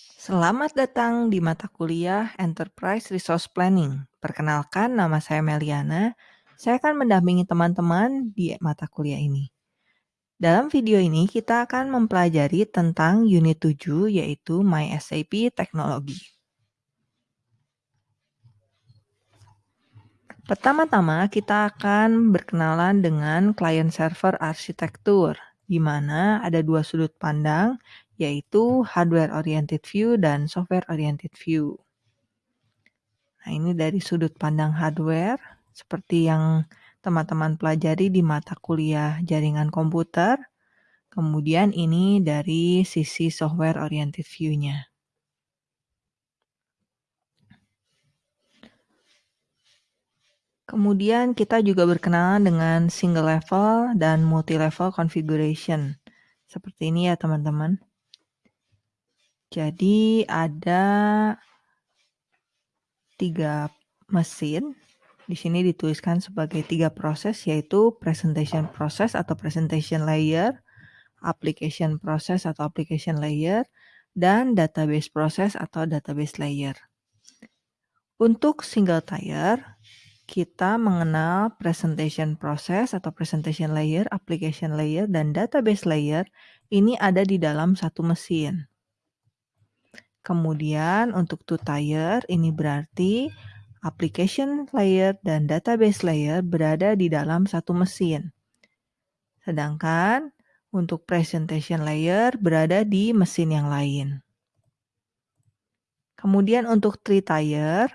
Selamat datang di mata kuliah Enterprise Resource Planning. Perkenalkan, nama saya Meliana. Saya akan mendampingi teman-teman di mata kuliah ini. Dalam video ini, kita akan mempelajari tentang unit 7, yaitu My SAP Teknologi. Pertama-tama, kita akan berkenalan dengan client-server arsitektur, di mana ada dua sudut pandang, yaitu hardware oriented view dan software oriented view. Nah, ini dari sudut pandang hardware seperti yang teman-teman pelajari di mata kuliah jaringan komputer. Kemudian ini dari sisi software oriented view-nya. Kemudian kita juga berkenalan dengan single level dan multi level configuration. Seperti ini ya teman-teman. Jadi ada tiga mesin. Di sini dituliskan sebagai tiga proses yaitu presentation process atau presentation layer, application process atau application layer, dan database process atau database layer. Untuk single tier, kita mengenal presentation process atau presentation layer, application layer, dan database layer ini ada di dalam satu mesin. Kemudian untuk two tier ini berarti application layer dan database layer berada di dalam satu mesin. Sedangkan untuk presentation layer berada di mesin yang lain. Kemudian untuk three tier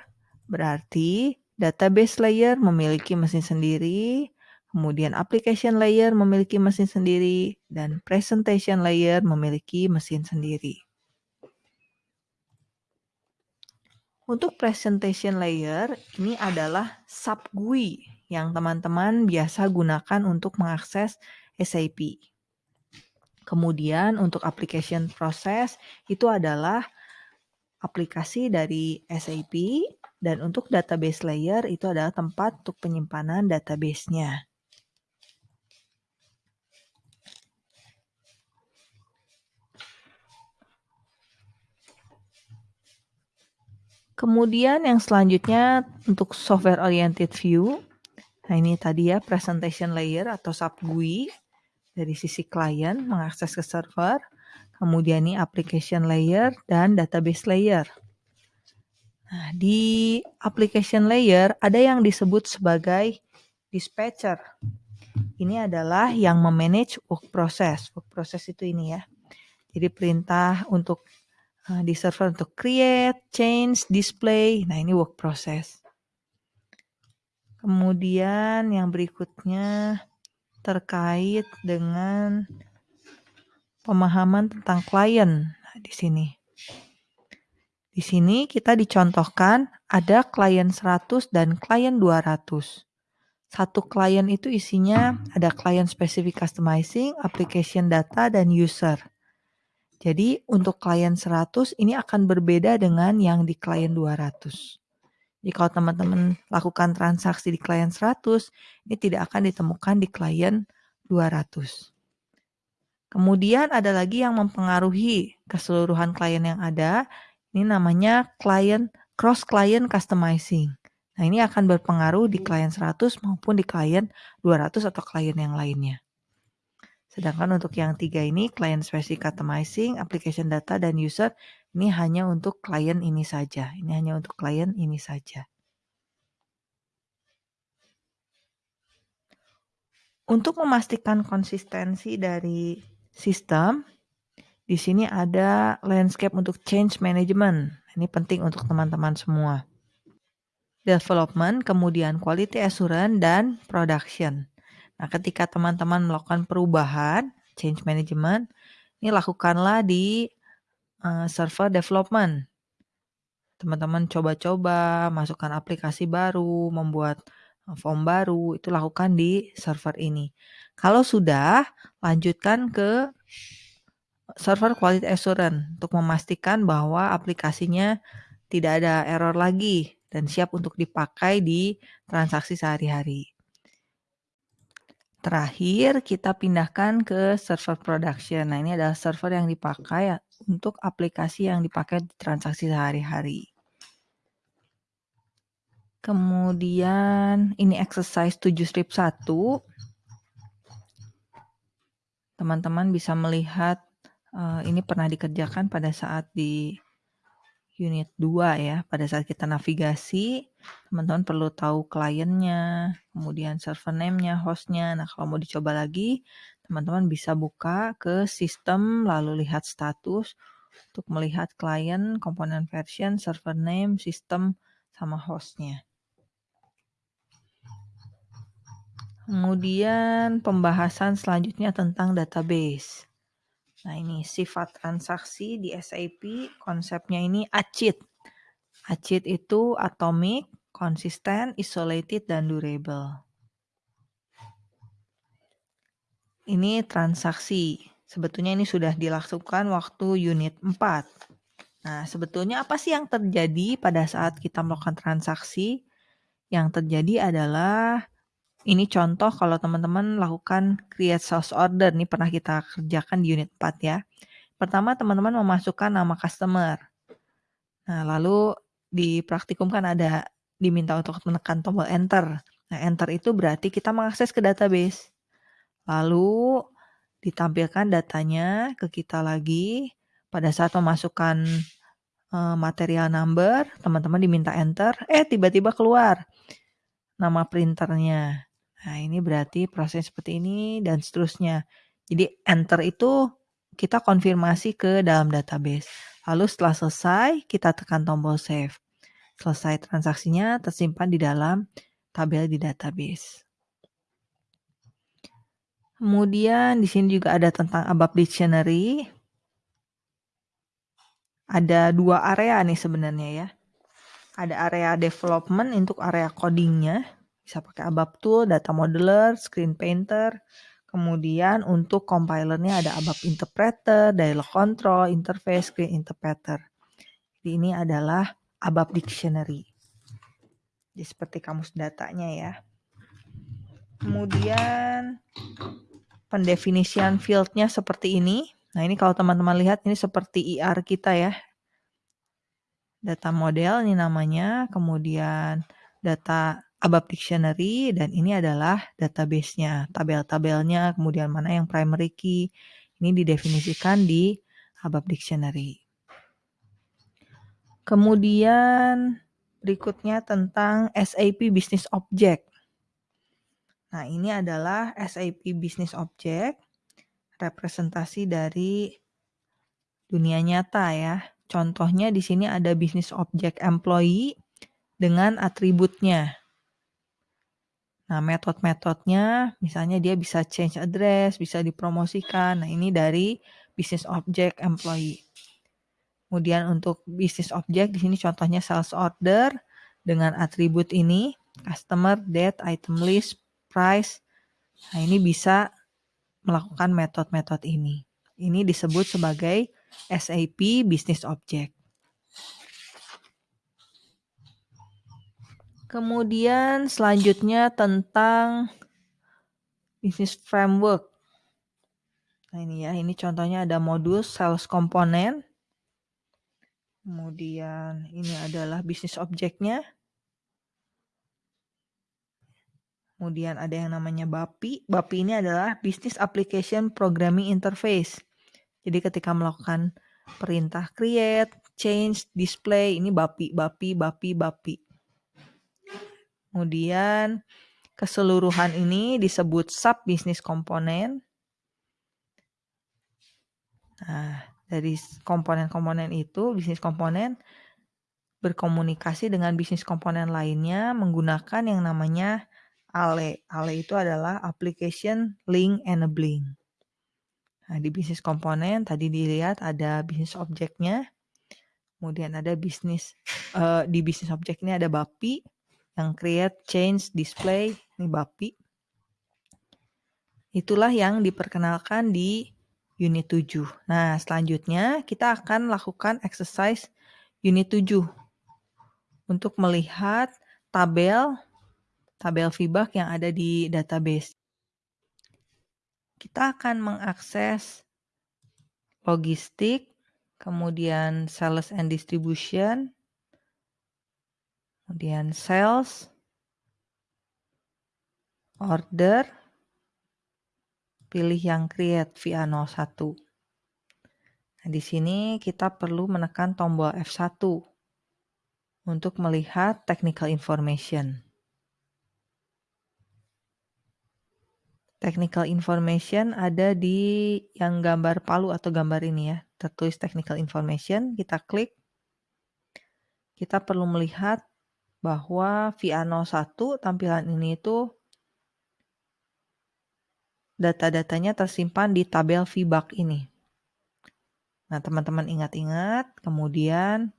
berarti database layer memiliki mesin sendiri, kemudian application layer memiliki mesin sendiri, dan presentation layer memiliki mesin sendiri. Untuk presentation layer, ini adalah sub GUI yang teman-teman biasa gunakan untuk mengakses SAP. Kemudian untuk application process itu adalah aplikasi dari SAP dan untuk database layer itu adalah tempat untuk penyimpanan database-nya. Kemudian yang selanjutnya untuk software oriented view. Nah ini tadi ya presentation layer atau sub GUI dari sisi klien mengakses ke server. Kemudian ini application layer dan database layer. Nah, di application layer ada yang disebut sebagai dispatcher. Ini adalah yang memanage work process. Work process itu ini ya. Jadi perintah untuk di server untuk create, change, display. Nah, ini work process. Kemudian yang berikutnya terkait dengan pemahaman tentang klien nah, di sini. Di sini kita dicontohkan ada klien 100 dan klien 200. Satu klien itu isinya ada klien specific customizing, application data, dan user. Jadi untuk klien 100 ini akan berbeda dengan yang di klien 200. Jadi kalau teman-teman lakukan transaksi di klien 100, ini tidak akan ditemukan di klien 200. Kemudian ada lagi yang mempengaruhi keseluruhan klien yang ada. Ini namanya klien cross client customizing. Nah, ini akan berpengaruh di klien 100 maupun di klien 200 atau klien yang lainnya. Sedangkan untuk yang tiga ini, client specific customizing, application data, dan user, ini hanya untuk klien ini saja. Ini hanya untuk klien ini saja. Untuk memastikan konsistensi dari sistem, di sini ada landscape untuk change management. Ini penting untuk teman-teman semua. Development, kemudian quality assurance, dan production. Nah, ketika teman-teman melakukan perubahan, change management, ini lakukanlah di uh, server development. Teman-teman coba-coba, masukkan aplikasi baru, membuat eh, form baru, itu lakukan di server ini. Kalau sudah, lanjutkan ke server quality assurance untuk memastikan bahwa aplikasinya tidak ada error lagi dan siap untuk dipakai di transaksi sehari-hari. Terakhir, kita pindahkan ke server production. Nah, ini adalah server yang dipakai untuk aplikasi yang dipakai di transaksi sehari-hari. Kemudian ini exercise 7 strip 1. Teman-teman bisa melihat uh, ini pernah dikerjakan pada saat di unit 2 ya. Pada saat kita navigasi, teman-teman perlu tahu kliennya, kemudian server name-nya, host-nya. Nah, kalau mau dicoba lagi, teman-teman bisa buka ke sistem, lalu lihat status untuk melihat klien, komponen version, server name, sistem, sama host-nya. Kemudian pembahasan selanjutnya tentang database. Nah ini sifat transaksi di SAP, konsepnya ini ACID. ACID itu atomic, konsisten, isolated, dan durable. Ini transaksi. Sebetulnya ini sudah dilakukan waktu unit 4. Nah, sebetulnya apa sih yang terjadi pada saat kita melakukan transaksi? Yang terjadi adalah ini contoh kalau teman-teman lakukan create sales order, nih pernah kita kerjakan di unit 4 ya. Pertama teman-teman memasukkan nama customer. Nah lalu di praktikum kan ada diminta untuk menekan tombol enter. Nah enter itu berarti kita mengakses ke database. Lalu ditampilkan datanya ke kita lagi. Pada saat memasukkan uh, material number, teman-teman diminta enter, eh tiba-tiba keluar nama printernya. Nah, ini berarti proses seperti ini dan seterusnya. Jadi enter itu kita konfirmasi ke dalam database. Lalu setelah selesai, kita tekan tombol save. Selesai transaksinya tersimpan di dalam tabel di database. Kemudian di sini juga ada tentang ABAP Dictionary. Ada dua area nih sebenarnya ya. Ada area development untuk area codingnya bisa pakai ABAP Tool, Data Modeler, Screen Painter. Kemudian untuk compilernya ada ABAP Interpreter, Dialog Control, Interface, Screen Interpreter. Jadi ini adalah ABAP Dictionary. Jadi seperti kamus datanya ya. Kemudian pendefinisian fieldnya seperti ini. Nah ini kalau teman-teman lihat ini seperti IR kita ya. Data model ini namanya. Kemudian data ABAP Dictionary dan ini adalah database-nya, tabel-tabelnya, kemudian mana yang primary key. Ini didefinisikan di ABAP Dictionary. Kemudian berikutnya tentang SAP Business Object. Nah, ini adalah SAP Business Object, representasi dari dunia nyata ya. Contohnya di sini ada Business Object Employee dengan atributnya. Nah, metode-metodenya misalnya dia bisa change address, bisa dipromosikan. Nah, ini dari business object employee. Kemudian untuk business object di sini contohnya sales order dengan atribut ini customer, date, item list, price. Nah, ini bisa melakukan metode-metode ini. Ini disebut sebagai SAP business object. Kemudian selanjutnya tentang business framework. Nah ini ya, ini contohnya ada modus sales komponen. Kemudian ini adalah bisnis objeknya. Kemudian ada yang namanya BAPI. BAPI ini adalah Business Application Programming Interface. Jadi ketika melakukan perintah create, change, display, ini BAPI, BAPI, BAPI, BAPI. Kemudian keseluruhan ini disebut sub bisnis komponen. Nah, dari komponen-komponen itu, bisnis komponen berkomunikasi dengan bisnis komponen lainnya menggunakan yang namanya ALE. ALE itu adalah Application Link Enabling. Nah, di bisnis komponen tadi dilihat ada bisnis objeknya, kemudian ada bisnis uh, di bisnis objek ini ada BAPI, yang create, change, display, ini BAPI. Itulah yang diperkenalkan di unit 7. Nah, selanjutnya kita akan lakukan exercise unit 7 untuk melihat tabel tabel feedback yang ada di database. kita akan mengakses logistik, kemudian sales and distribution, kemudian sales, order, pilih yang create via 01. Nah, di sini kita perlu menekan tombol F1 untuk melihat technical information. Technical information ada di yang gambar palu atau gambar ini ya. Tertulis technical information, kita klik. Kita perlu melihat bahwa VA01 tampilan ini itu data-datanya tersimpan di tabel VBAC ini. Nah, teman-teman ingat-ingat, kemudian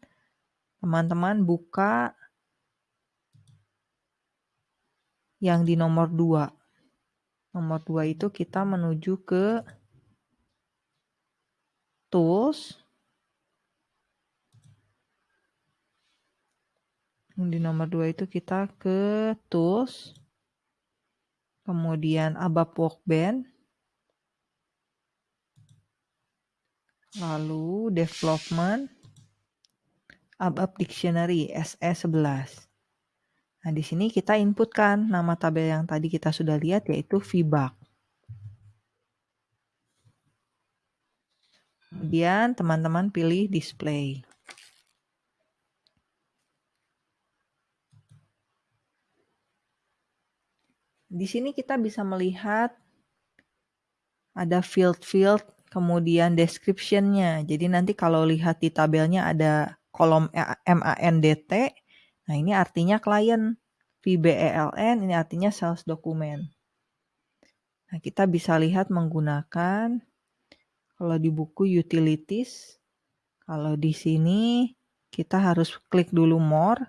teman-teman buka yang di nomor 2. Nomor 2 itu kita menuju ke tools. Di nomor 2 itu kita ke tools. Kemudian ABAP Workbench. Lalu development ABAP Dictionary SE11. Nah, di sini kita inputkan nama tabel yang tadi kita sudah lihat yaitu VBAC. Kemudian teman-teman pilih display. Di sini kita bisa melihat ada field-field, kemudian description-nya. Jadi nanti kalau lihat di tabelnya ada kolom MANDT, Nah, ini artinya klien. VBELN ini artinya sales dokumen. Nah, kita bisa lihat menggunakan kalau di buku utilities, kalau di sini kita harus klik dulu more,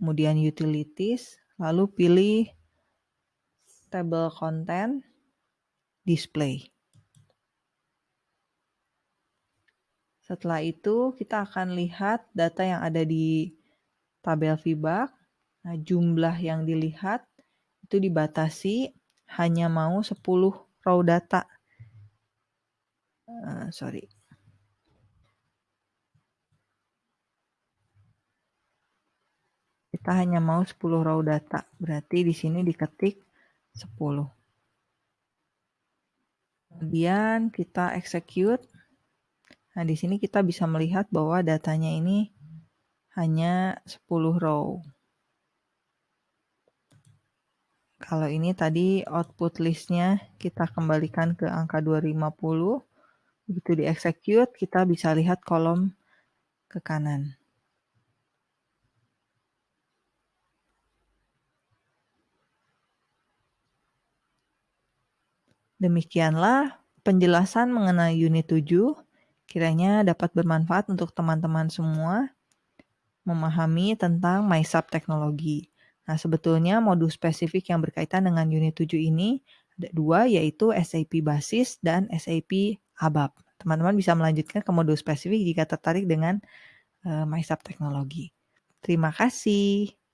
kemudian utilities, lalu pilih table content, display. Setelah itu kita akan lihat data yang ada di tabel VBAC, nah, jumlah yang dilihat itu dibatasi hanya mau 10 row data. Uh, sorry. Kita hanya mau 10 row data, berarti di sini diketik 10. Kemudian kita execute. Nah, di sini kita bisa melihat bahwa datanya ini hanya 10 row. Kalau ini tadi output listnya kita kembalikan ke angka 250. Begitu di execute kita bisa lihat kolom ke kanan. Demikianlah penjelasan mengenai unit 7. Kiranya dapat bermanfaat untuk teman-teman semua memahami tentang MySub teknologi. Nah, sebetulnya modul spesifik yang berkaitan dengan unit 7 ini ada dua, yaitu SAP Basis dan SAP ABAP. Teman-teman bisa melanjutkan ke modul spesifik jika tertarik dengan uh, MySub teknologi. Terima kasih.